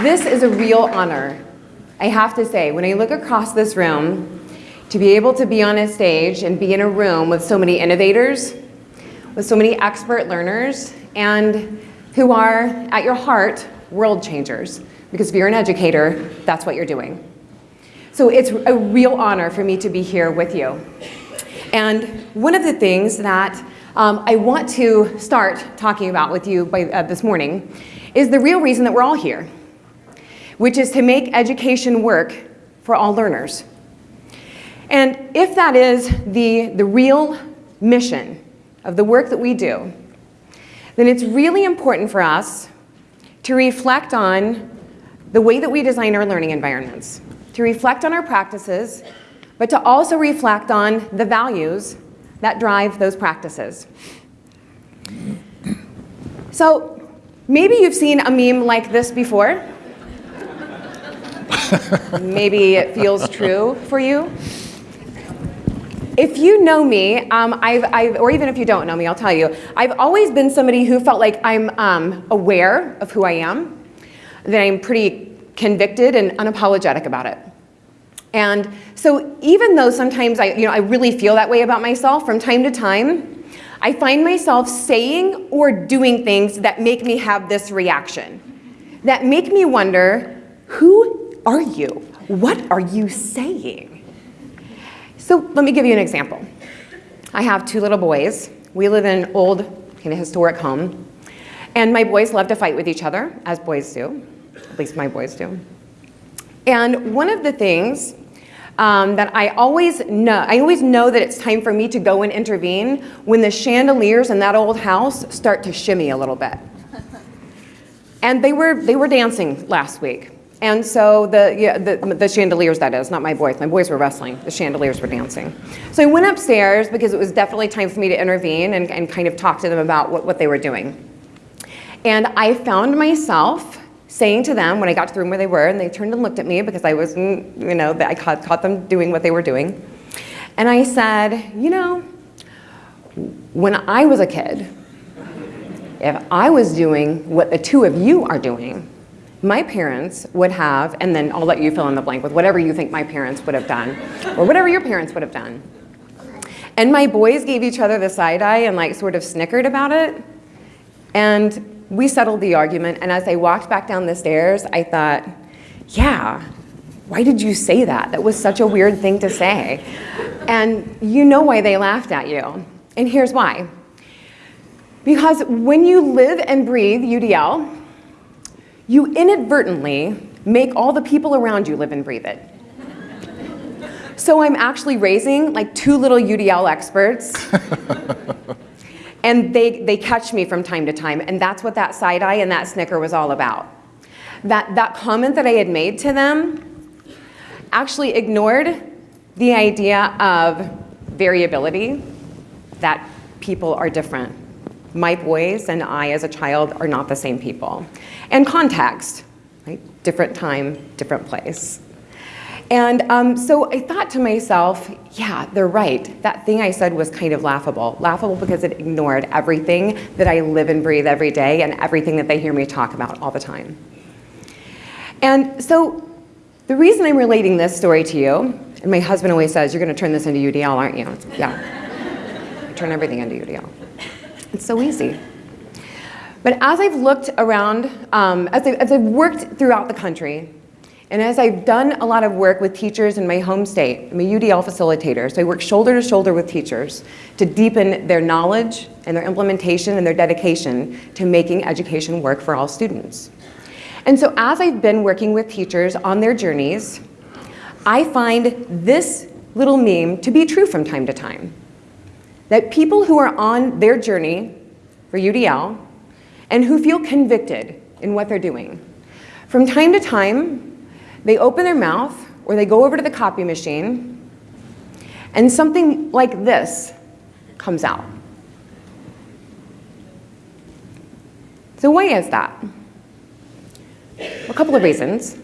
This is a real honor. I have to say, when I look across this room, to be able to be on a stage and be in a room with so many innovators, with so many expert learners, and who are, at your heart, world changers. Because if you're an educator, that's what you're doing. So it's a real honor for me to be here with you. And one of the things that um, I want to start talking about with you by, uh, this morning is the real reason that we're all here, which is to make education work for all learners. And if that is the, the real mission of the work that we do, then it's really important for us to reflect on the way that we design our learning environments, to reflect on our practices, but to also reflect on the values that drive those practices. So maybe you've seen a meme like this before. Maybe it feels true for you. If you know me, um, I've, I've, or even if you don't know me, I'll tell you, I've always been somebody who felt like I'm um, aware of who I am, that I'm pretty convicted and unapologetic about it. And so even though sometimes I, you know, I really feel that way about myself, from time to time, I find myself saying or doing things that make me have this reaction, that make me wonder, who are you? What are you saying? So let me give you an example. I have two little boys. We live in an old, kind of historic home. And my boys love to fight with each other, as boys do. At least my boys do. And one of the things um, that I always know, I always know that it's time for me to go and intervene when the chandeliers in that old house start to shimmy a little bit. And they were, they were dancing last week. And so the, yeah, the, the, chandeliers, that is, not my boys. My boys were wrestling. The chandeliers were dancing. So I went upstairs because it was definitely time for me to intervene and, and kind of talk to them about what, what they were doing. And I found myself saying to them when I got to the room where they were, and they turned and looked at me because I was, you know, I caught, caught them doing what they were doing. And I said, you know, when I was a kid, if I was doing what the two of you are doing, my parents would have, and then I'll let you fill in the blank with whatever you think my parents would have done, or whatever your parents would have done. And my boys gave each other the side eye and like sort of snickered about it. And we settled the argument, and as I walked back down the stairs, I thought, yeah, why did you say that? That was such a weird thing to say. And you know why they laughed at you. And here's why. Because when you live and breathe UDL, you inadvertently make all the people around you live and breathe it. So I'm actually raising like two little UDL experts. and they, they catch me from time to time. And that's what that side eye and that snicker was all about. That, that comment that I had made to them actually ignored the idea of variability, that people are different. My boys and I as a child are not the same people and context, right? Different time, different place. And um, so I thought to myself, yeah, they're right. That thing I said was kind of laughable. Laughable because it ignored everything that I live and breathe every day and everything that they hear me talk about all the time. And so the reason I'm relating this story to you, and my husband always says, you're going to turn this into UDL, aren't you? Yeah. Turn everything into UDL. It's so easy. But as I've looked around, um, as, I, as I've worked throughout the country, and as I've done a lot of work with teachers in my home state, I'm a UDL facilitator, so I work shoulder to shoulder with teachers to deepen their knowledge and their implementation and their dedication to making education work for all students. And so as I've been working with teachers on their journeys, I find this little meme to be true from time to time. That people who are on their journey for UDL and who feel convicted in what they're doing. From time to time, they open their mouth or they go over to the copy machine and something like this comes out. So why is that? A couple of reasons.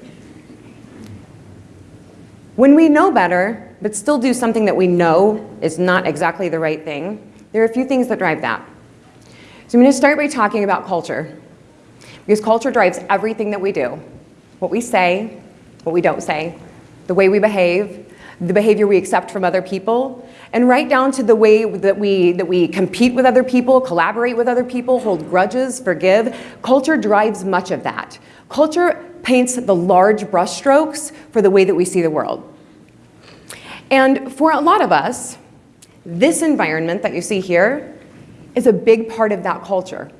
When we know better, but still do something that we know is not exactly the right thing, there are a few things that drive that. So I'm going to start by talking about culture, because culture drives everything that we do. what we say, what we don't say, the way we behave, the behavior we accept from other people, and right down to the way that we, that we compete with other people, collaborate with other people, hold grudges, forgive. Culture drives much of that. Culture paints the large brushstrokes for the way that we see the world. And for a lot of us, this environment that you see here is a big part of that culture.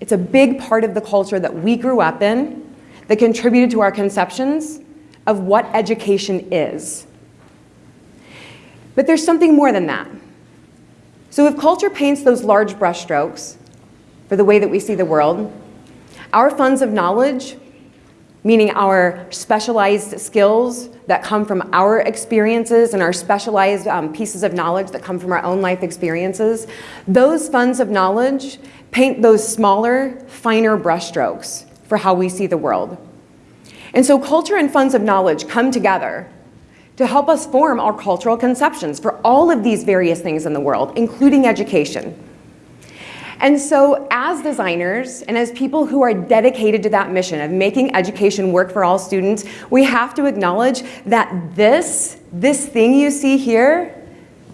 It's a big part of the culture that we grew up in that contributed to our conceptions of what education is. But there's something more than that. So if culture paints those large brushstrokes for the way that we see the world, our funds of knowledge, meaning our specialized skills that come from our experiences and our specialized um, pieces of knowledge that come from our own life experiences, those funds of knowledge paint those smaller, finer brushstrokes for how we see the world. And so culture and funds of knowledge come together to help us form our cultural conceptions for all of these various things in the world, including education. And so as designers and as people who are dedicated to that mission of making education work for all students, we have to acknowledge that this, this thing you see here,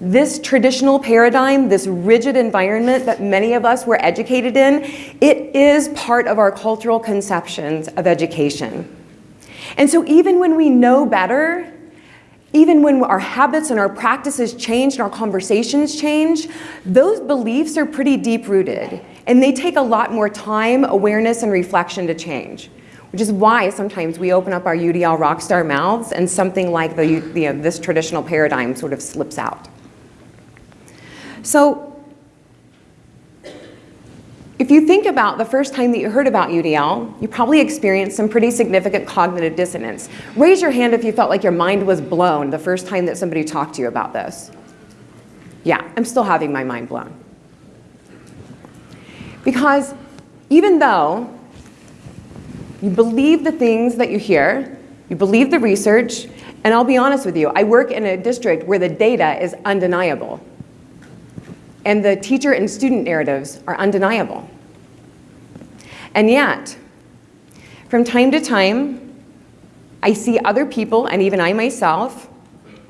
this traditional paradigm, this rigid environment that many of us were educated in, it is part of our cultural conceptions of education. And so even when we know better, even when our habits and our practices change and our conversations change, those beliefs are pretty deep rooted and they take a lot more time, awareness, and reflection to change. Which is why sometimes we open up our UDL rockstar mouths and something like the, you know, this traditional paradigm sort of slips out. So if you think about the first time that you heard about UDL, you probably experienced some pretty significant cognitive dissonance. Raise your hand if you felt like your mind was blown the first time that somebody talked to you about this. Yeah, I'm still having my mind blown. Because even though you believe the things that you hear, you believe the research, and I'll be honest with you, I work in a district where the data is undeniable. And the teacher and student narratives are undeniable. And yet, from time to time, I see other people, and even I myself,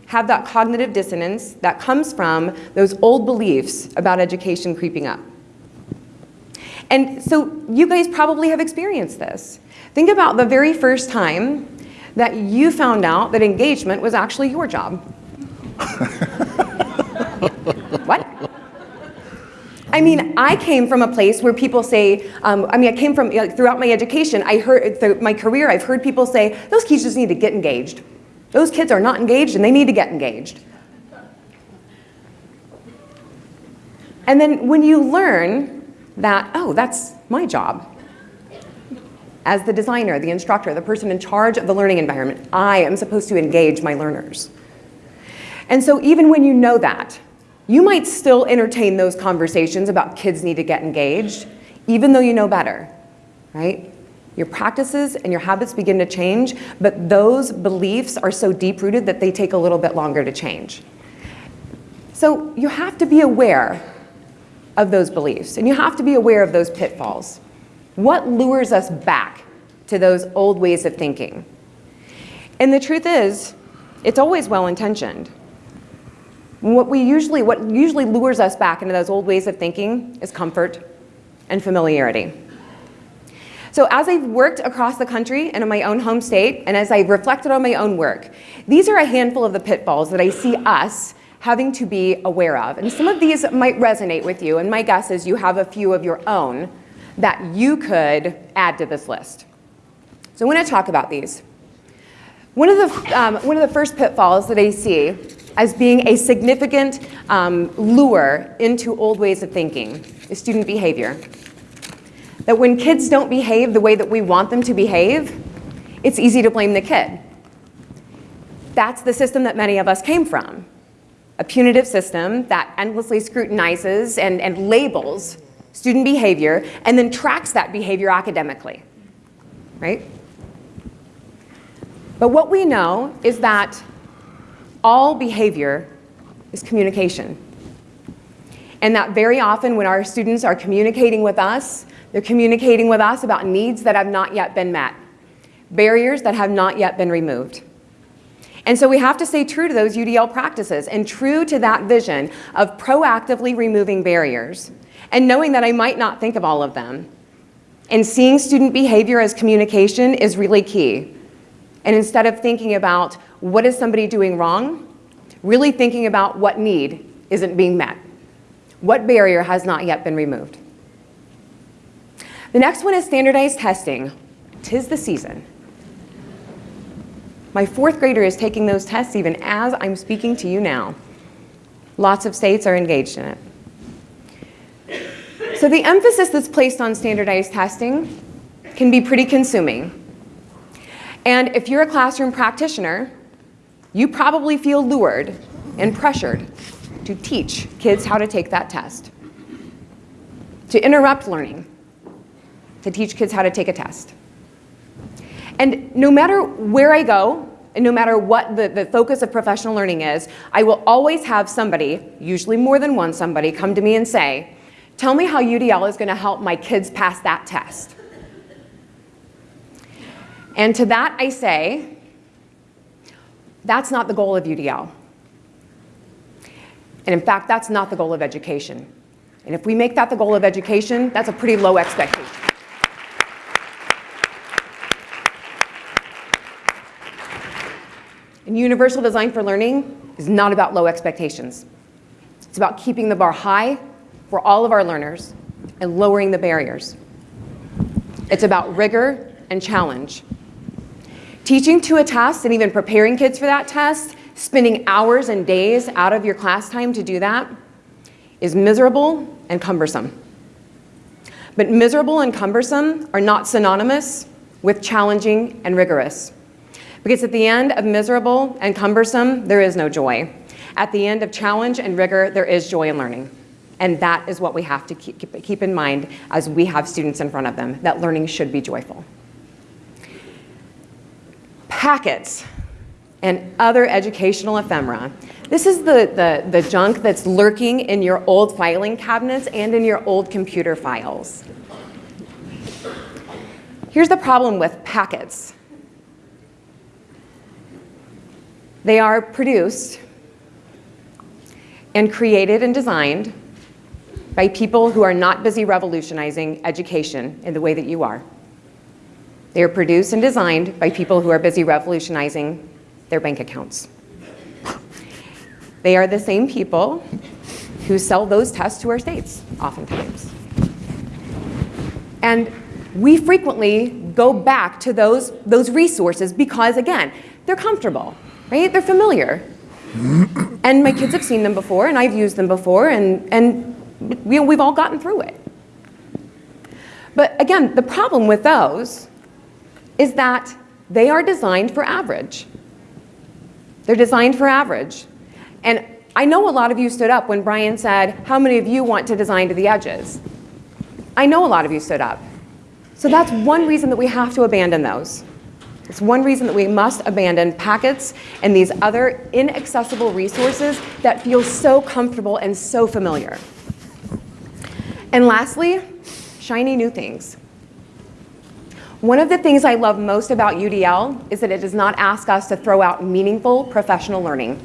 have that cognitive dissonance that comes from those old beliefs about education creeping up. And so you guys probably have experienced this. Think about the very first time that you found out that engagement was actually your job. what? I mean, I came from a place where people say, um, I mean, I came from, like, throughout my education, I heard, through my career, I've heard people say, those kids just need to get engaged. Those kids are not engaged and they need to get engaged. And then when you learn that, oh, that's my job. As the designer, the instructor, the person in charge of the learning environment, I am supposed to engage my learners. And so even when you know that, you might still entertain those conversations about kids need to get engaged, even though you know better, right? Your practices and your habits begin to change, but those beliefs are so deep-rooted that they take a little bit longer to change. So you have to be aware of those beliefs, and you have to be aware of those pitfalls. What lures us back to those old ways of thinking? And the truth is, it's always well-intentioned. What, we usually, what usually lures us back into those old ways of thinking is comfort and familiarity. So as I've worked across the country and in my own home state, and as I've reflected on my own work, these are a handful of the pitfalls that I see us having to be aware of. And some of these might resonate with you, and my guess is you have a few of your own that you could add to this list. So I want to talk about these. One of the, um, one of the first pitfalls that I see as being a significant um, lure into old ways of thinking is student behavior. That when kids don't behave the way that we want them to behave, it's easy to blame the kid. That's the system that many of us came from. A punitive system that endlessly scrutinizes and, and labels student behavior and then tracks that behavior academically, right? But what we know is that all behavior is communication. And that very often when our students are communicating with us, they're communicating with us about needs that have not yet been met. barriers that have not yet been removed. And so we have to stay true to those UDL practices and true to that vision of proactively removing barriers and knowing that I might not think of all of them. And seeing student behavior as communication is really key. And instead of thinking about what is somebody doing wrong, really thinking about what need isn't being met. What barrier has not yet been removed? The next one is standardized testing. Tis the season. My fourth grader is taking those tests even as I'm speaking to you now. Lots of states are engaged in it. So the emphasis that's placed on standardized testing can be pretty consuming. And if you're a classroom practitioner, you probably feel lured and pressured to teach kids how to take that test, to interrupt learning, to teach kids how to take a test. And no matter where I go, and no matter what the, the focus of professional learning is, I will always have somebody, usually more than one somebody, come to me and say, tell me how UDL is gonna help my kids pass that test. And to that I say, that's not the goal of UDL. And in fact, that's not the goal of education. And if we make that the goal of education, that's a pretty low expectation. And universal design for learning is not about low expectations. It's about keeping the bar high for all of our learners and lowering the barriers. It's about rigor and challenge. Teaching to a test and even preparing kids for that test, spending hours and days out of your class time to do that, is miserable and cumbersome. But miserable and cumbersome are not synonymous with challenging and rigorous. Because at the end of miserable and cumbersome, there is no joy. At the end of challenge and rigor, there is joy in learning. And that is what we have to keep, keep in mind as we have students in front of them, that learning should be joyful packets, and other educational ephemera. This is the, the, the junk that's lurking in your old filing cabinets and in your old computer files. Here's the problem with packets. They are produced and created and designed by people who are not busy revolutionizing education in the way that you are. They are produced and designed by people who are busy revolutionizing their bank accounts. They are the same people who sell those tests to our states, oftentimes. And we frequently go back to those, those resources because, again, they're comfortable, right? They're familiar. and my kids have seen them before, and I've used them before, and, and we, we've all gotten through it. But again, the problem with those is that they are designed for average. They're designed for average. And I know a lot of you stood up when Brian said, how many of you want to design to the edges? I know a lot of you stood up. So that's one reason that we have to abandon those. It's one reason that we must abandon packets and these other inaccessible resources that feel so comfortable and so familiar. And lastly, shiny new things. One of the things I love most about UDL is that it does not ask us to throw out meaningful professional learning.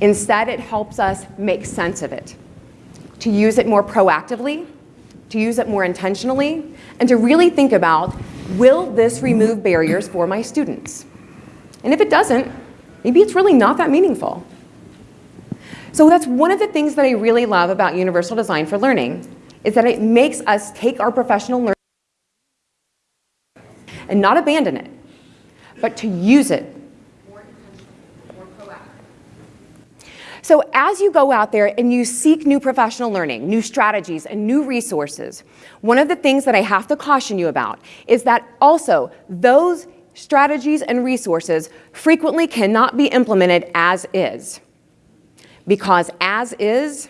Instead, it helps us make sense of it, to use it more proactively, to use it more intentionally, and to really think about, will this remove barriers for my students? And if it doesn't, maybe it's really not that meaningful. So that's one of the things that I really love about Universal Design for Learning, is that it makes us take our professional learning and not abandon it, but to use it. So as you go out there and you seek new professional learning, new strategies, and new resources, one of the things that I have to caution you about is that also those strategies and resources frequently cannot be implemented as is. Because as is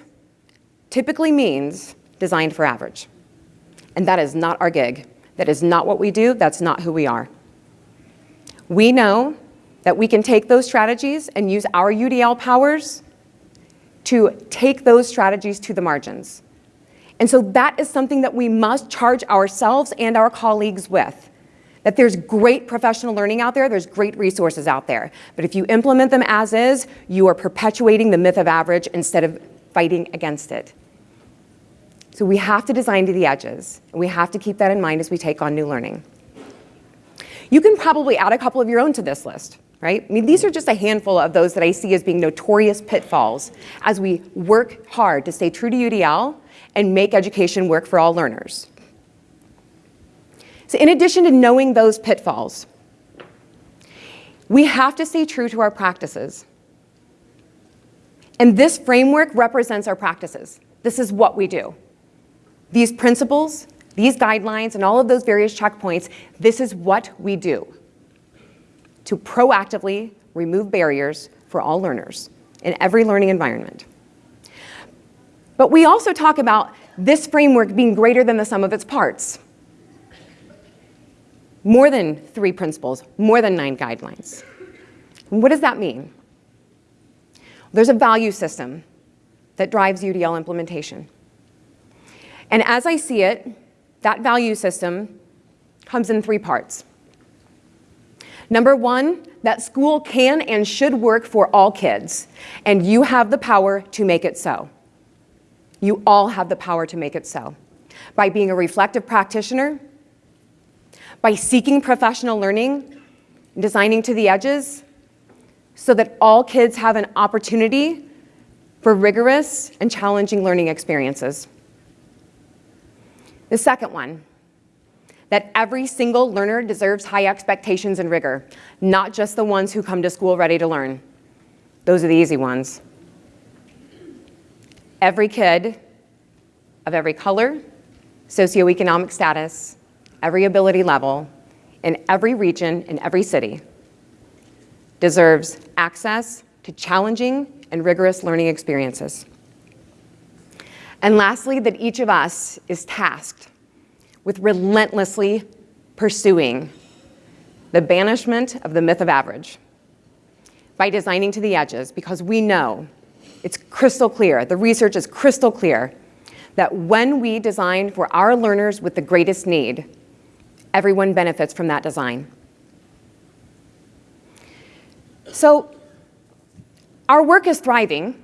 typically means designed for average. And that is not our gig. That is not what we do. That's not who we are. We know that we can take those strategies and use our UDL powers to take those strategies to the margins. And so that is something that we must charge ourselves and our colleagues with. that there's great professional learning out there, there's great resources out there. But if you implement them as is, you are perpetuating the myth of average instead of fighting against it. So we have to design to the edges. And we have to keep that in mind as we take on new learning. You can probably add a couple of your own to this list, right? I mean, these are just a handful of those that I see as being notorious pitfalls as we work hard to stay true to UDL and make education work for all learners. So in addition to knowing those pitfalls, we have to stay true to our practices. And this framework represents our practices. This is what we do. These principles, these guidelines, and all of those various checkpoints, this is what we do to proactively remove barriers for all learners in every learning environment. But we also talk about this framework being greater than the sum of its parts more than three principles, more than nine guidelines. What does that mean? There's a value system that drives UDL implementation. And as I see it, that value system comes in three parts. Number one, that school can and should work for all kids, and you have the power to make it so. You all have the power to make it so. By being a reflective practitioner, by seeking professional learning, designing to the edges, so that all kids have an opportunity for rigorous and challenging learning experiences. The second one, that every single learner deserves high expectations and rigor, not just the ones who come to school ready to learn. Those are the easy ones. Every kid of every color, socioeconomic status, every ability level, in every region, in every city, deserves access to challenging and rigorous learning experiences. And lastly, that each of us is tasked with relentlessly pursuing the banishment of the myth of average by designing to the edges because we know it's crystal clear, the research is crystal clear, that when we design for our learners with the greatest need, everyone benefits from that design. So our work is thriving,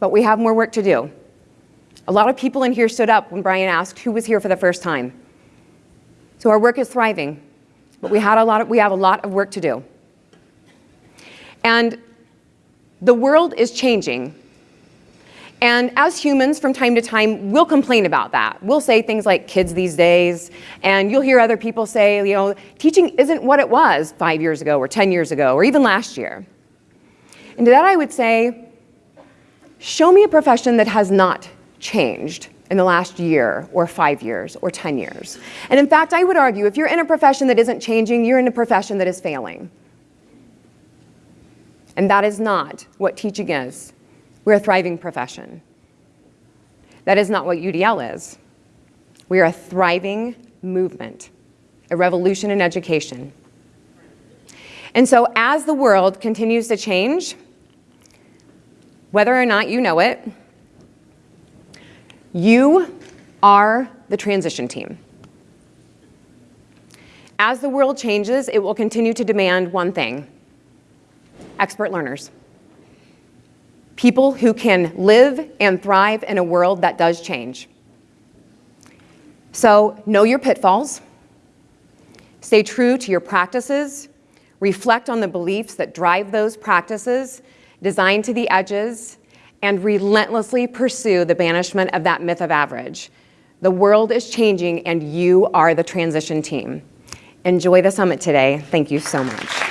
but we have more work to do. A lot of people in here stood up when Brian asked who was here for the first time. So our work is thriving, but we, had a lot of, we have a lot of work to do. And the world is changing and as humans, from time to time, we'll complain about that. We'll say things like kids these days, and you'll hear other people say, you know, teaching isn't what it was five years ago or 10 years ago or even last year. And to that I would say, show me a profession that has not changed in the last year or five years or 10 years. And in fact, I would argue if you're in a profession that isn't changing, you're in a profession that is failing. And that is not what teaching is. We're a thriving profession. That is not what UDL is. We are a thriving movement, a revolution in education. And so as the world continues to change, whether or not you know it, you are the transition team. As the world changes, it will continue to demand one thing, expert learners people who can live and thrive in a world that does change. So know your pitfalls, stay true to your practices, reflect on the beliefs that drive those practices, design to the edges, and relentlessly pursue the banishment of that myth of average. The world is changing and you are the transition team. Enjoy the summit today. Thank you so much.